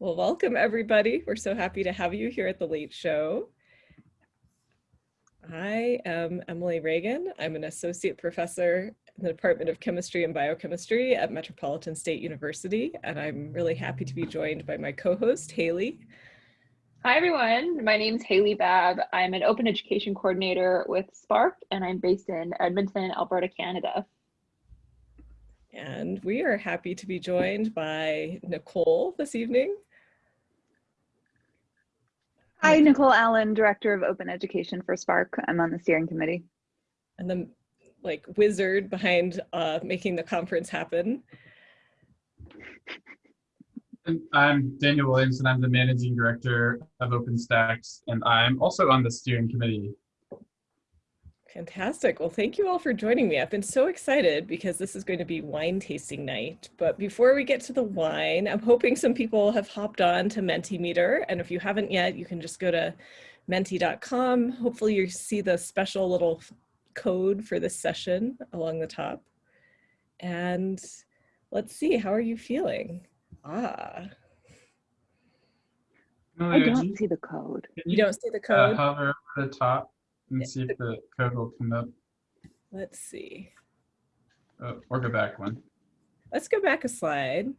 Well, welcome everybody. We're so happy to have you here at the Late Show. I am Emily Ragan. I'm an associate professor in the Department of Chemistry and Biochemistry at Metropolitan State University, and I'm really happy to be joined by my co-host, Haley. Hi everyone, my name is Haley Babb. I'm an open education coordinator with SPARC and I'm based in Edmonton, Alberta, Canada. And we are happy to be joined by Nicole this evening. Hi, Nicole Allen, Director of Open Education for SPARC. I'm on the steering committee. And the like wizard behind uh, making the conference happen. I'm Daniel Williamson. I'm the Managing Director of OpenStax, and I'm also on the steering committee. Fantastic. Well, thank you all for joining me. I've been so excited because this is going to be wine tasting night. But before we get to the wine, I'm hoping some people have hopped on to Mentimeter. And if you haven't yet, you can just go to menti.com. Hopefully you see the special little code for this session along the top. And let's see, how are you feeling? Ah. I don't see the code. You don't see the Uh, code? hover over the top and Yeah. see if the code will come up. Let's see. Oh, or go back one. Let's go back a slide.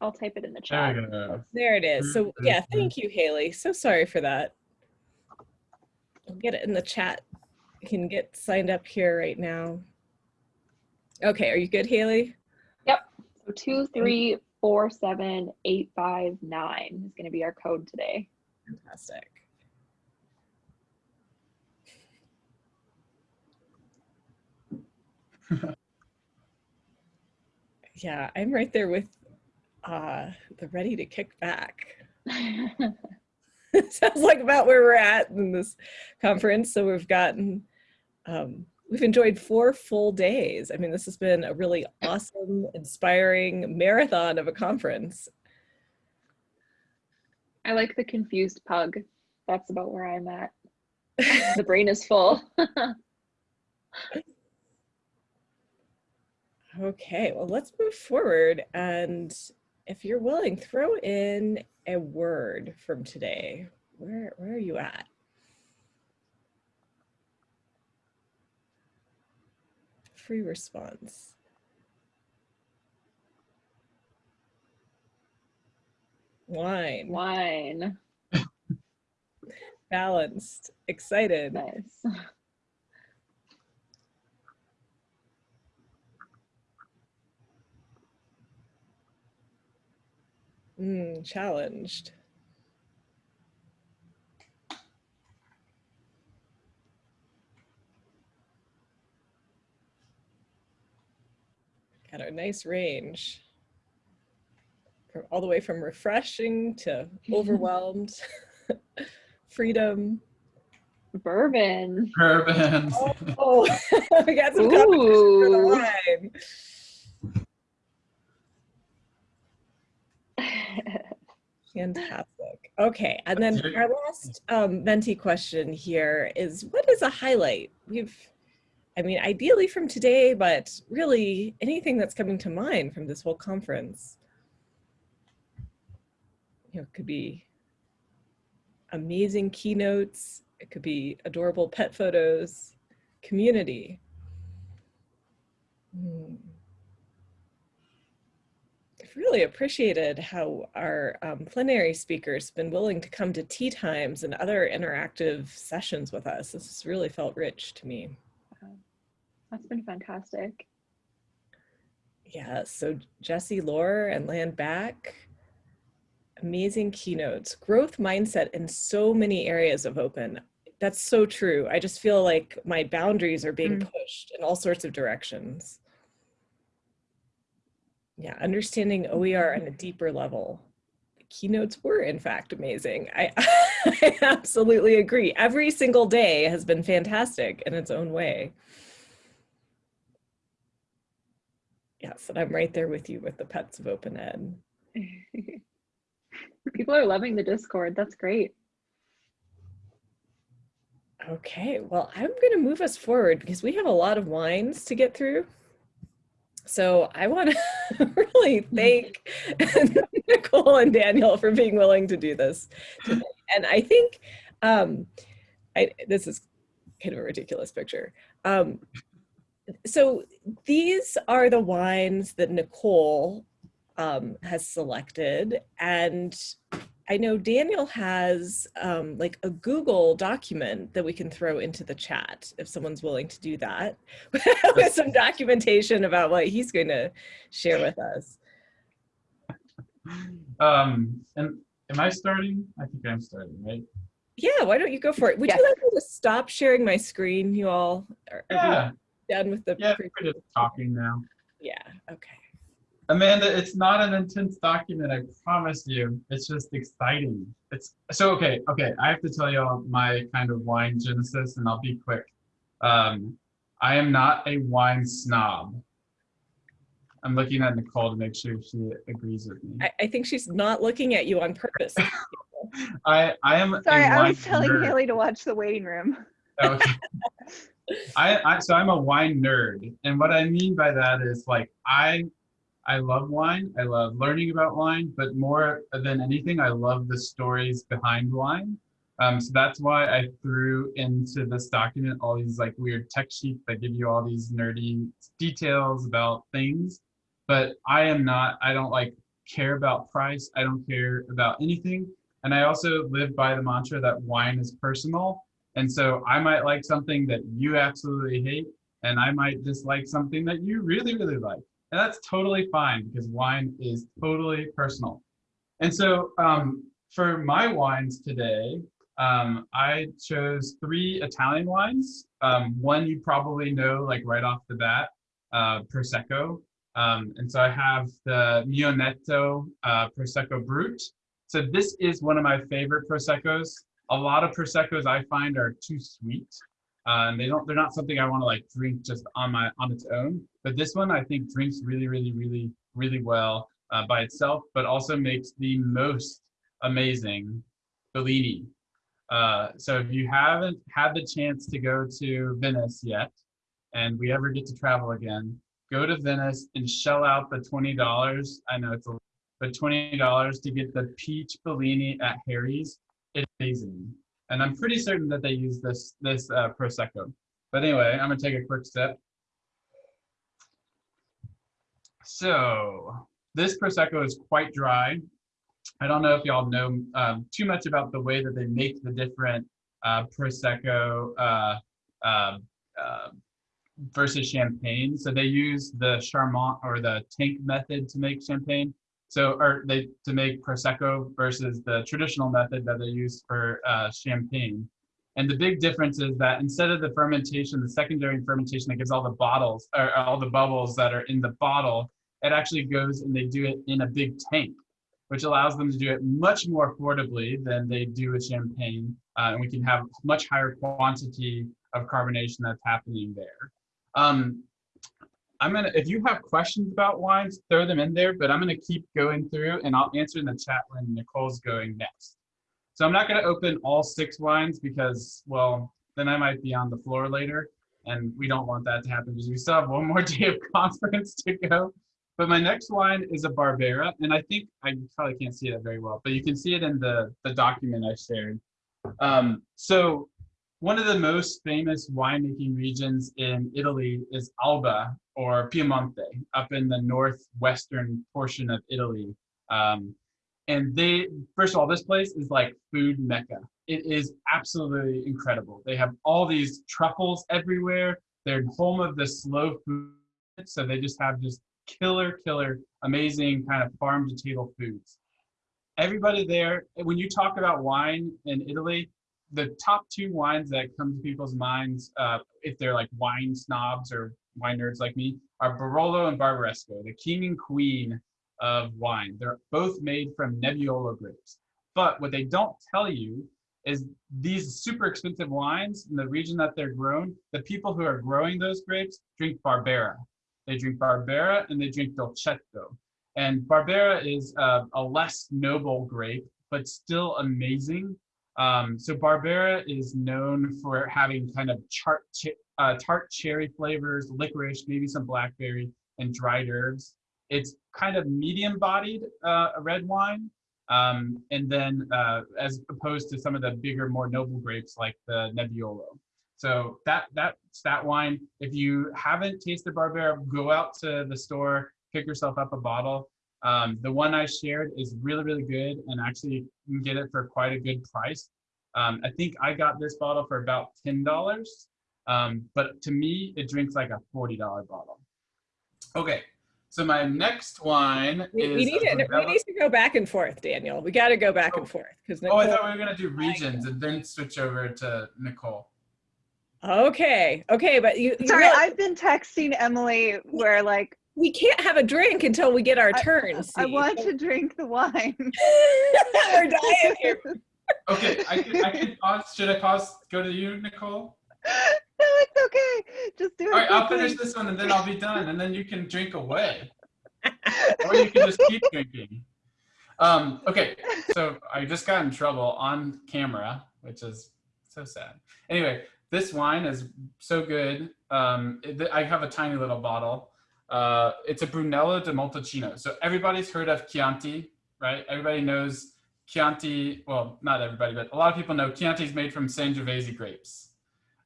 I'll type it in the chat. we go. There it is. So yeah, thank you, Haley. So sorry for that. I'll get it in the chat. You can get signed up here right now. Okay, are you good, Haley? Yep. So two, three, four, seven, eight, five, nine is gonna be our code today. Fantastic. yeah, I'm right there with uh, the ready to kick back. Sounds like about where we're at in this conference. So we've gotten, um, we've enjoyed four full days. I mean, this has been a really awesome, inspiring marathon of a conference. I like the confused pug. That's about where I'm at. The brain is full. Okay, well, let's move forward. And if you're willing, throw in a word from today. Where, where are you at? Free response. Wine, Wine. balanced, excited, Nice. mm, challenged. Got a nice range. From all the way from refreshing to overwhelmed, freedom. Bourbon. Bourbon. Oh, we got some competition for the Ooh. wine. Fantastic. Okay, and then our last um, Menti question here is, what is a highlight? We've, I mean, ideally from today, but really anything that's coming to mind from this whole conference. You know, it could be amazing keynotes, it could be adorable pet photos, community. Hmm. Really appreciated how our um, plenary speakers have been willing to come to tea times and other interactive sessions with us. This has really felt rich to me. That's been fantastic. Yeah, so Jesse Lohr and Land Back, amazing keynotes, growth mindset in so many areas of open. That's so true. I just feel like my boundaries are being Mm. pushed in all sorts of directions. Yeah, understanding OER on a deeper level. The keynotes were in fact amazing. I, I absolutely agree. Every single day has been fantastic in its own way. Yes, and I'm right there with you with the pets of open ed. People are loving the Discord. That's great. Okay, well, I'm going to move us forward because we have a lot of wines to get through. So I want to really thank Nicole and Daniel for being willing to do this. Today. And I think um, I, this is kind of a ridiculous picture. Um, so these are the wines that Nicole um, has selected. And I know Daniel has um, like a Google document that we can throw into the chat if someone's willing to do that with some documentation about what he's going to share with us. Um, and am I starting? I think I'm starting, right? Yeah, why don't you go for it? Would Yes. you like me to stop sharing my screen, you all? Are, are Yeah, done with the yeah, we're just talking now. Yeah, okay. Amanda, it's not an intense document, I promise you. It's just exciting. It's so okay, okay. I have to tell you all my kind of wine genesis, and I'll be quick. Um, I am not a wine snob. I'm looking at Nicole to make sure she agrees with me. I, I think she's not looking at you on purpose. I I am Sorry, a I wine was telling nerd. Haley to watch the waiting room. Okay. I, I so I'm a wine nerd, and what I mean by that is like I I love wine. I love learning about wine, but more than anything, I love the stories behind wine. Um, so that's why I threw into this document all these like weird tech sheets that give you all these nerdy details about things. But I am not. I don't like care about price. I don't care about anything. And I also live by the mantra that wine is personal. And so I might like something that you absolutely hate, and I might dislike something that you really, really like. And that's totally fine because wine is totally personal. And so um, for my wines today, um, I chose three Italian wines. Um, one you probably know like right off the bat, uh, Prosecco. Um, and so I have the Mionetto uh, Prosecco Brut. So this is one of my favorite Proseccos a lot of proseccos I find are too sweet. And they don't they're not something I want to like drink just on my on its own. But this one I think drinks really, really, really, really well uh, by itself, but also makes the most amazing Bellini. Uh, so if you haven't had the chance to go to Venice yet, and we ever get to travel again, go to Venice and shell out the twenty dollars. I know it's a but twenty dollars to get the peach Bellini at Harry's it's amazing. And I'm pretty certain that they use this this uh, prosecco. But anyway, I'm gonna take a quick sip. So this prosecco is quite dry. I don't know if y'all know um, too much about the way that they make the different uh, prosecco uh, uh, versus champagne. So they use the Charmat or the tank method to make champagne. So, or they to make prosecco versus the traditional method that they use for uh, champagne. And the big difference is that instead of the fermentation, the secondary fermentation that gives all the bottles or all the bubbles that are in the bottle, it actually goes and they do it in a big tank, which allows them to do it much more affordably than they do with champagne. Uh, and we can have much higher quantity of carbonation that's happening there. Um, I'm gonna, if you have questions about wines, throw them in there, but I'm gonna keep going through and I'll answer in the chat when Nicole's going next. So I'm not gonna open all six wines because, well, then I might be on the floor later and we don't want that to happen because we still have one more day of conference to go. But my next wine is a Barbera, and I think I probably can't see it very well, but you can see it in the, the document I shared. Um, so one of the most famous winemaking regions in Italy is Alba or Piemonte, up in the northwestern portion of Italy. Um, and they, first of all, this place is like food mecca. It is absolutely incredible. They have all these truffles everywhere. They're home of the slow food, so they just have just killer, killer, amazing kind of farm to table foods. Everybody there, when you talk about wine in Italy, the top two wines that come to people's minds, uh, if they're like wine snobs or wine nerds like me, are Barolo and Barbaresco, the king and queen of wine. They're both made from Nebbiolo grapes. But what they don't tell you is these super expensive wines in the region that they're grown, the people who are growing those grapes drink Barbera. They drink Barbera and they drink Dolcetto. And Barbera is uh, a less noble grape, but still amazing. Um, so Barbera is known for having kind of chart, uh, tart cherry flavors, licorice, maybe some blackberry. and dried herbs. It's kind of medium bodied, uh, red wine. Um, and then uh, as opposed to some of the bigger, more noble grapes like the Nebbiolo. So that that's that wine. If you haven't tasted Barbera, go out to the store, pick yourself up a bottle. Um, the one I shared is really, really good and actually you can get it for quite a good price. Um, I think I got this bottle for about $10, um, but to me, it drinks like a $40 bottle. Okay, so my next wine We, is. we need a to, we need to go back and forth, Daniel. We got to go back and forth because Oh, I thought we were gonna do regions and then switch over to Nicole. Okay, okay, but you, you Sorry, real- I've been texting Emily where like we can't have a drink until we get our I- turns. I want to drink the wine. We're dying here. Okay, I could, I could pause. Should I pause? Go to you, Nicole. no, it's okay. Just do it. All right, I'll finish this one and then I'll be done, and then you can drink away, or you can just keep drinking. Um, okay, so I just got in trouble on camera, which is so sad. Anyway, this wine is so good. Um, it- I have a tiny little bottle. Uh, it's a Brunello di Montalcino. So everybody's heard of Chianti, right? Everybody knows Chianti. Well, not everybody, but a lot of people know Chianti is made from Sangiovese grapes.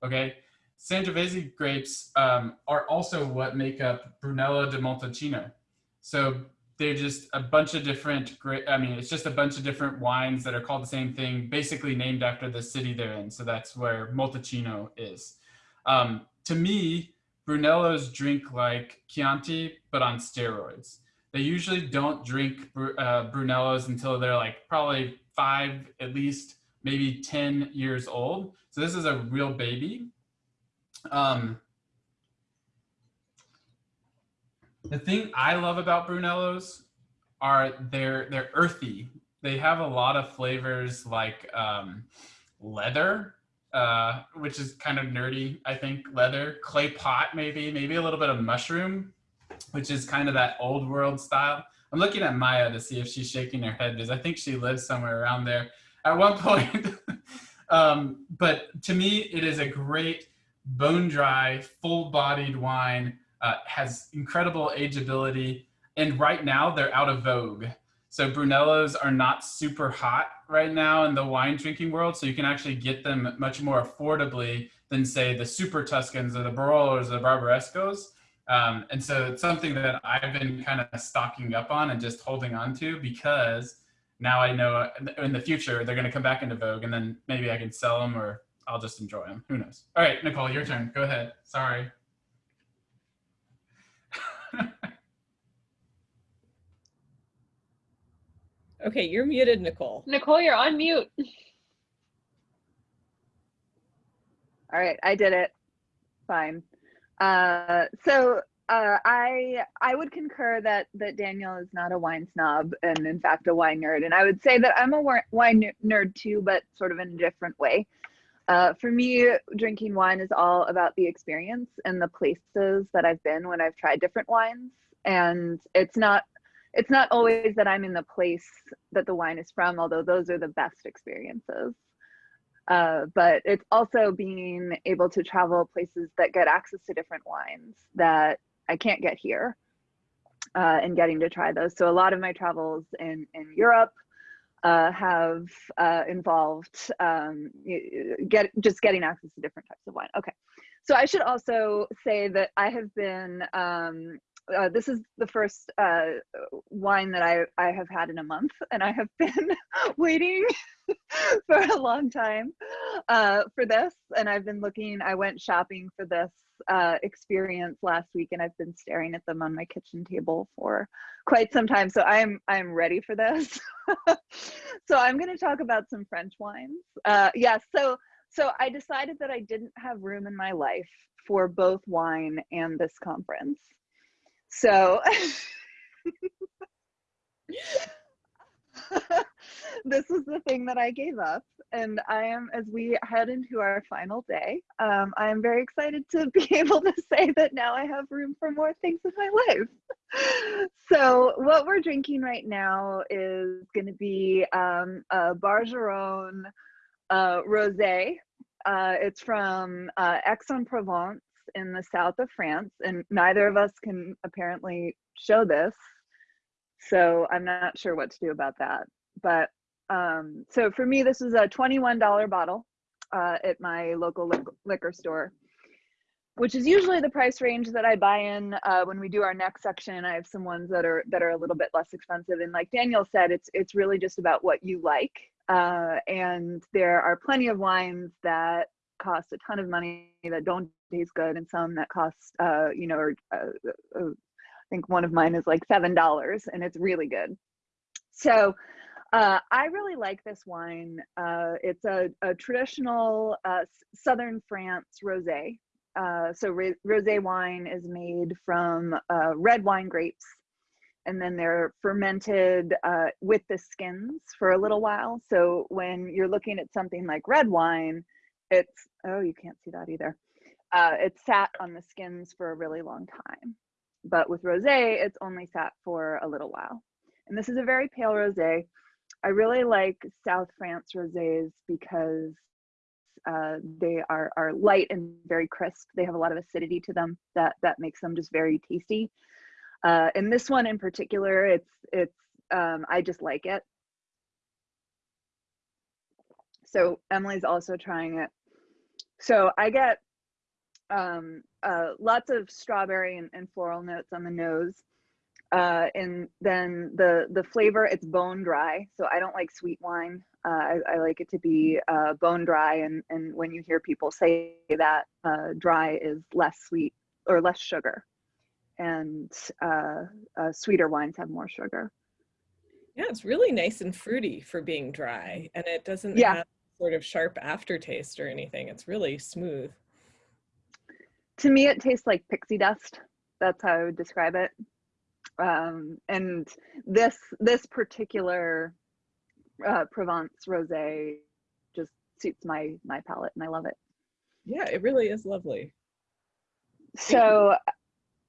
Okay, Sangiovese grapes um, are also what make up Brunello di Montalcino. So they're just a bunch of different great i mean it's just a bunch of different wines that are called the same thing basically named after the city they're in so that's where Montalcino is um, to me brunellos drink like chianti but on steroids. They usually don't drink uh, brunellos until they're like probably five at least maybe 10 years old. So this is a real baby. Um, the thing I love about Brunellos are they're they're earthy. They have a lot of flavors like um, leather, uh, which is kind of nerdy. I think leather, clay pot, maybe maybe a little bit of mushroom, which is kind of that old world style. I'm looking at Maya to see if she's shaking her head because I think she lives somewhere around there at one point. um, but to me, it is a great bone dry, full bodied wine uh, has incredible ageability, and right now they're out of vogue. So Brunellos are not super hot right now in the wine drinking world, so you can actually get them much more affordably than say the Super Tuscans or the Barolos or the Barbarescos. Um, and so it's something that I've been kind of stocking up on and just holding on to because now I know in the future they're going to come back into vogue, and then maybe I can sell them or I'll just enjoy them. Who knows? All right, Nicole, your turn. Go ahead. Sorry. Okay, you're muted, Nicole. Nicole, you're on mute. All right, I did it. Fine. Uh, so uh, I I would concur that that Daniel is not a wine snob and in fact a wine nerd, and I would say that I'm a wine nerd too, but sort of in a different way. Uh, for me, drinking wine is all about the experience and the places that I've been when I've tried different wines, and it's not it's not always that I'm in the place that the wine is from, although those are the best experiences uh, but it's also being able to travel places that get access to different wines that I can't get here uh, and getting to try those. So a lot of my travels in, in Europe uh, have uh, involved um, get just getting access to different types of wine. Okay, so I should also say that I have been. Um, uh, this is the first uh, wine that I, I have had in a month, and I have been waiting for a long time uh, for this. And I've been looking, I went shopping for this uh, experience last week, and I've been staring at them on my kitchen table for quite some time. So I'm I'm ready for this. so I'm going to talk about some French wines. Uh, yes. so so I decided that I didn't have room in my life for both wine and this conference. So this is the thing that I gave up. And I am, as we head into our final day, um, I am very excited to be able to say that now I have room for more things in my life. So, what we're drinking right now is going to be um, a Bargemone uh, Rosé. Uh, it's from uh, Aix-en-Provence. In the south of France, and neither of us can apparently show this. So I'm not sure what to do about that. But um, so for me, this is a $21 bottle uh, at my local liquor store which is usually the price range that I buy in uh, when we do our next section. I have some ones that are that are a little bit less expensive, and like Daniel said, it's it's really just about what you like. Uh, and there are plenty of wines that cost a ton of money that don't taste good, and some that cost uh, you know, or, uh, uh, I think one of mine is like seven dollars, and it's really good. So. Uh, I really like this wine. Uh, it's a, a traditional uh, Southern France rosé uh, so rosé wine is made from uh, red wine grapes and then they're fermented uh, with the skins for a little while. So when you're looking at something like red wine, it's, oh, you can't see that either. Uh, it's sat on the skins for a really long time. But with rosé, it's only sat for a little while. And this is a very pale rosé. I really like South France rosés because uh, they are, are light and very crisp. They have a lot of acidity to them that, that makes them just very tasty. Uh, and this one in particular, it's, it's um, I just like it. So Emily's also trying it. So I get um, uh, lots of strawberry and, and floral notes on the nose. Uh, and then the the flavor it's bone dry so i don't like sweet wine. Uh, I, I, like it to be uh, bone dry and and when you hear people say that uh, dry is less sweet or less sugar. And uh, uh, sweeter wines have more sugar. Yeah it's really nice and fruity for being dry and it doesn't yeah. have sort of sharp aftertaste or anything. It's really smooth to me it tastes like pixie dust that's how i would describe it um, and this this particular uh, Provence rosé just suits my my palate, and I love it. Yeah, it really is lovely. So,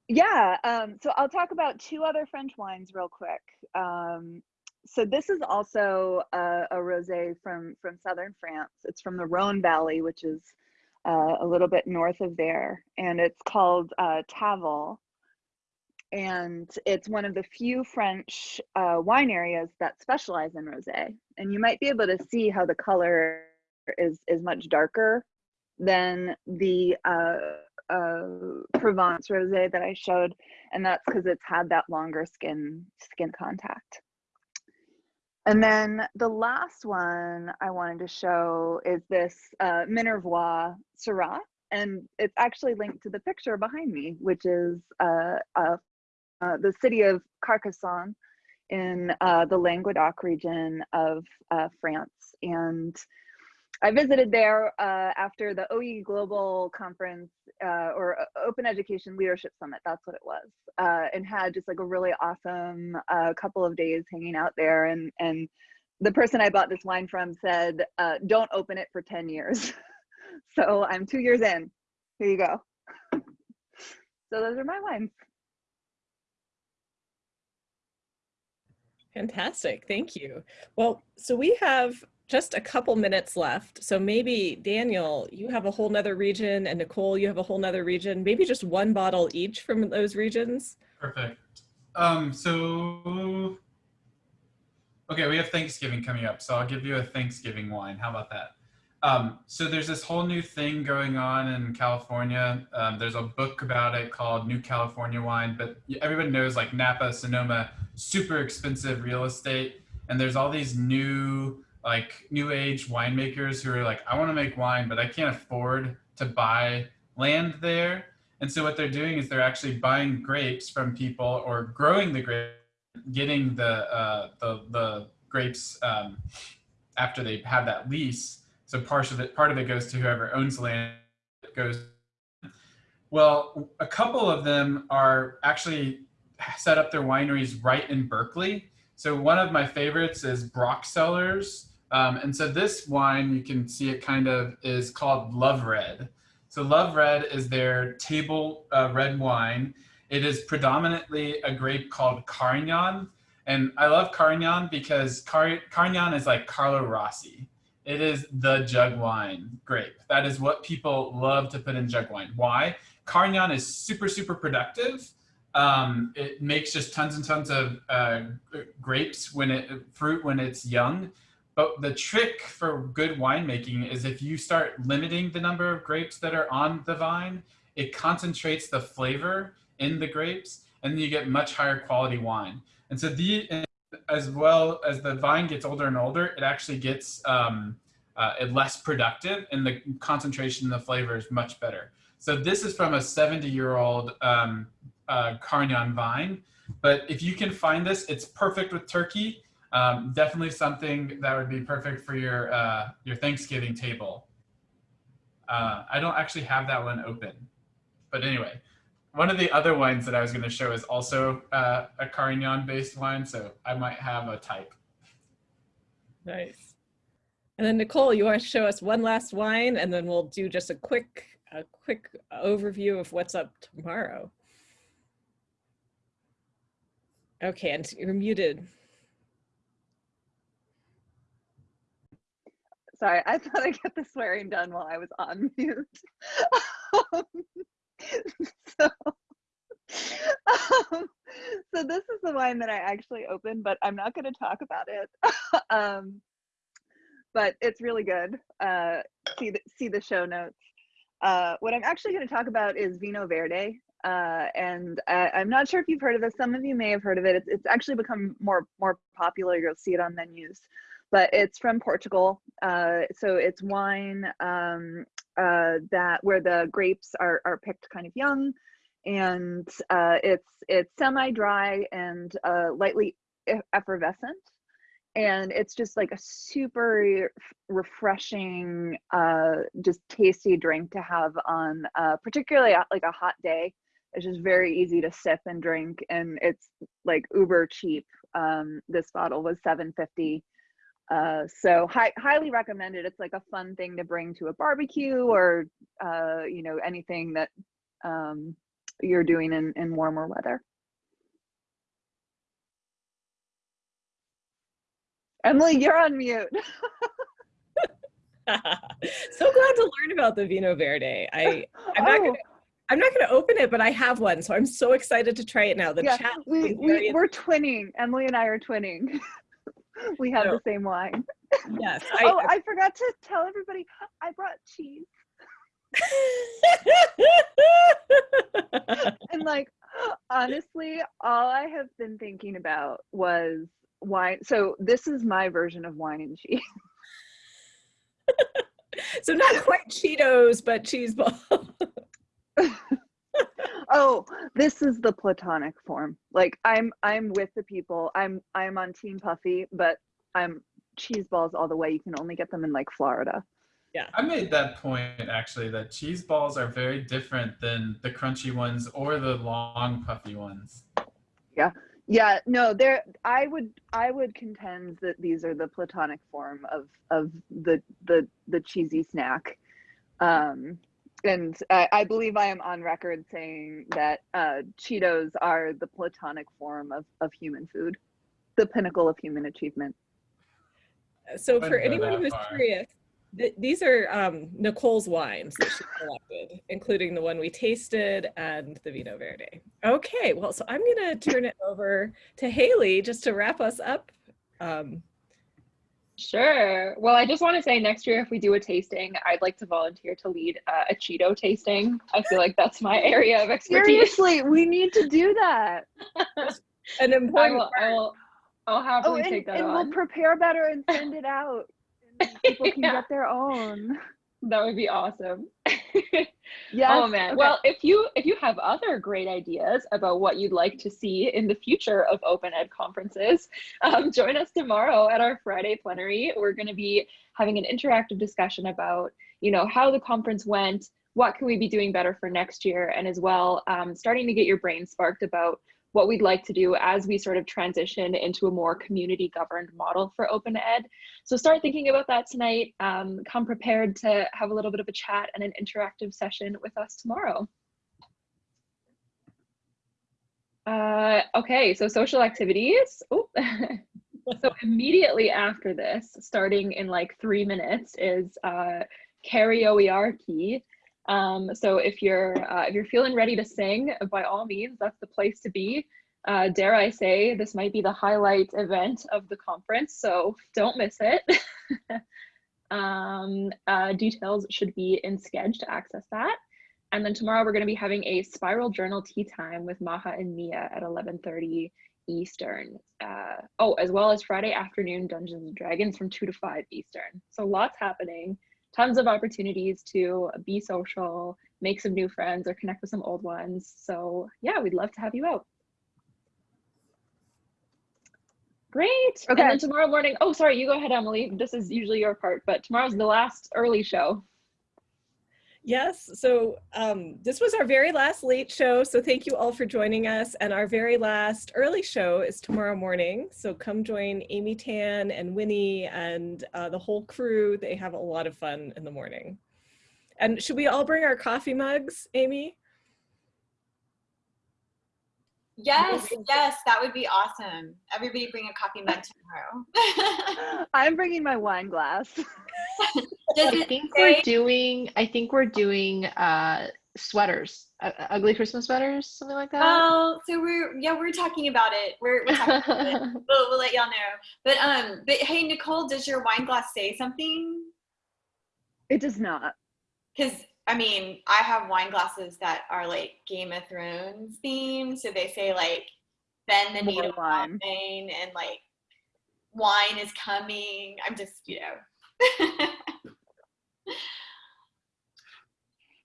yeah, um, so I'll talk about two other French wines real quick. Um, so this is also a, a rosé from from southern France. It's from the Rhone Valley, which is uh, a little bit north of there, and it's called uh, Tavel and it's one of the few French uh, wine areas that specialize in rosé. And you might be able to see how the color is is much darker than the uh, uh, Provence rosé that I showed, and that's because it's had that longer skin skin contact. And then the last one I wanted to show is this uh, Minervois Syrah, and it's actually linked to the picture behind me, which is uh, uh, the city of Carcassonne in uh, the Languedoc region of uh, France. And I visited there uh, after the OE Global Conference uh, or Open Education Leadership Summit, that's what it was, and had just like a really awesome couple of days hanging out there. And, and the person I bought this wine from said, don't open it for 10 years. so I'm two years in. Here you go. so those are my wines. Fantastic, thank you. Well, so we have just a couple minutes left. So maybe Daniel, you have a whole nother region and Nicole, you have a whole nother region, maybe just one bottle each from those regions. Perfect. Um, so, okay, we have Thanksgiving coming up. So I'll give you a Thanksgiving wine. How about that? Um, so there's this whole new thing going on in California. Um, there's a book about it called New California Wine, but everybody knows like Napa, Sonoma, super expensive real estate. And there's all these new, like new age winemakers who are like, I want to make wine, but I can't afford to buy land there. And so what they're doing is they're actually buying grapes from people or growing the grape, getting the, uh, the, the grapes um, after they have that lease so part of it, part of it goes to whoever owns land. Goes. Well, a couple of them are actually set up their wineries right in Berkeley. So one of my favorites is Brock Cellars. Um, and so this wine, you can see it kind of is called Love Red. So Love Red is their table uh, red wine. It is predominantly a grape called Carignan. And I love Carignan because Car Carignan is like Carlo Rossi. It is the jug wine grape. That is what people love to put in jug wine. Why? Carignan is super, super productive. Um, it makes just tons and tons of uh, grapes when it, fruit when it's young. But the trick for good winemaking is if you start limiting the number of grapes that are on the vine, it concentrates the flavor in the grapes and you get much higher quality wine. And so the, as well as the vine gets older and older, it actually gets um, uh, less productive and the concentration of the flavor is much better. So this is from a 70 year old um, uh, Carignan vine. But if you can find this, it's perfect with turkey. Um, definitely something that would be perfect for your, uh, your Thanksgiving table. Uh, I don't actually have that one open. But anyway, one of the other wines that I was going to show is also uh, a Carignan based wine. So I might have a type. Nice. And then Nicole, you want to show us one last wine and then we'll do just a quick, a quick overview of what's up tomorrow. Okay, and you're muted. Sorry, I thought I'd get the swearing done while I was on mute. so, um, so this is the wine that I actually opened, but I'm not going to talk about it. um, but it's really good. Uh, see the see the show notes. Uh, what I'm actually going to talk about is Vino Verde, uh, and I, am not sure if you've heard of this. Some of you may have heard of it. It's, it's actually become more more popular. You'll see it on menus, but it's from Portugal. Uh, so it's wine um, uh, that where the grapes are are picked kind of young, and uh, it's it's semi dry and uh, lightly effervescent and it's just like a super refreshing uh just tasty drink to have on uh particularly like a hot day it's just very easy to sip and drink and it's like uber cheap um this bottle was 750 uh so hi- highly recommended it's like a fun thing to bring to a barbecue or uh you know anything that um you're doing in in warmer weather Emily, you're on mute. so glad to learn about the Vino Verde. I I'm not oh. gonna I'm not going to open it, but I have one, so I'm so excited to try it now. The yeah, chat. We, we we're twinning. Emily and I are twinning. we have the same wine. Yes. I, oh, I forgot to tell everybody. I brought cheese. and like honestly, all I have been thinking about was wine. So this is my version of wine and cheese. so not quite Cheetos, but cheese ball. Oh, this is the platonic form. Like I'm I'm with the people. I'm I'm on Team Puffy, but I'm cheese balls all the way. You can only get them in like Florida. Yeah. I made that point actually that cheese balls are very different than the crunchy ones or the long puffy ones. Yeah yeah no there i would i would contend that these are the platonic form of of the the the cheesy snack um and I, I believe i am on record saying that uh cheetos are the platonic form of of human food the pinnacle of human achievement so for anyone who's curious th these are um, Nicole's wines that she collected, including the one we tasted and the Vino Verde. Okay, well, so I'm going to turn it over to Haley just to wrap us up. Um, Sure. Well, I just want to say next year, if we do a tasting, I'd like to volunteer to lead uh, a Cheeto tasting. I feel like that's my area of expertise. Seriously, we need to do that. An important I will, I will, I'll happily oh, and, take that and on. we'll prepare better and send it out people can yeah. get their own. That would be awesome. yes. Oh man. Okay. Well, if you if you have other great ideas about what you'd like to see in the future of Open Ed conferences, um, join us tomorrow at our Friday plenary. We're going to be having an interactive discussion about you know how the conference went, what can we be doing better for next year, and as well um, starting to get your brain sparked about what we'd like to do as we sort of transition into a more community governed model for open ed. So start thinking about that tonight. Um, come prepared to have a little bit of a chat and an interactive session with us tomorrow. Uh, okay, so social activities. so immediately after this, starting in like three minutes, is uh, karaoke Um, so if you're uh, if you're feeling ready to sing, by all means, that's the place to be. Uh, dare I say, this might be the highlight event of the conference, so don't miss it. um, uh, details should be in Sched to access that. And then tomorrow we're going to be having a spiral journal tea time with Maha and Mia at 11:30 Eastern. Uh, oh, as well as Friday afternoon Dungeons and Dragons from 2 to 5 Eastern. So lots happening tons of opportunities to be social, make some new friends or connect with some old ones. So yeah, we'd love to have you out. Great. Okay. And then tomorrow morning, oh, sorry, you go ahead, Emily. This is usually your part, but tomorrow's the last early show. Yes, so um, this was our very last late show, so thank you all for joining us. And our very last early show is tomorrow morning, so come join Amy Tan and Winnie and uh, the whole crew. They have a lot of fun in the morning. And should we all bring our coffee mugs, Amy? Yes, yes, that would be awesome. Everybody bring a coffee mug tomorrow. I'm bringing my wine glass. I think we're doing. I think we're doing uh, sweaters, uh, ugly Christmas sweaters, something like that. Oh, so we're yeah, we're talking about it. We're, we're talking about it. We'll, we'll let y'all know. But um, but hey, Nicole, does your wine glass say something? It does not. Because I mean, I have wine glasses that are like Game of Thrones themed. So they say like bend the needle wine and like wine is coming. I'm just, you know.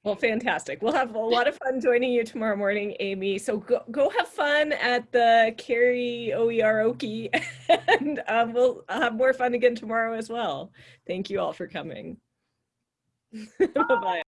well, fantastic. We'll have a lot of fun joining you tomorrow morning, Amy. So go, go have fun at the karaoke and um, we'll have more fun again tomorrow as well. Thank you all for coming. Bye-bye.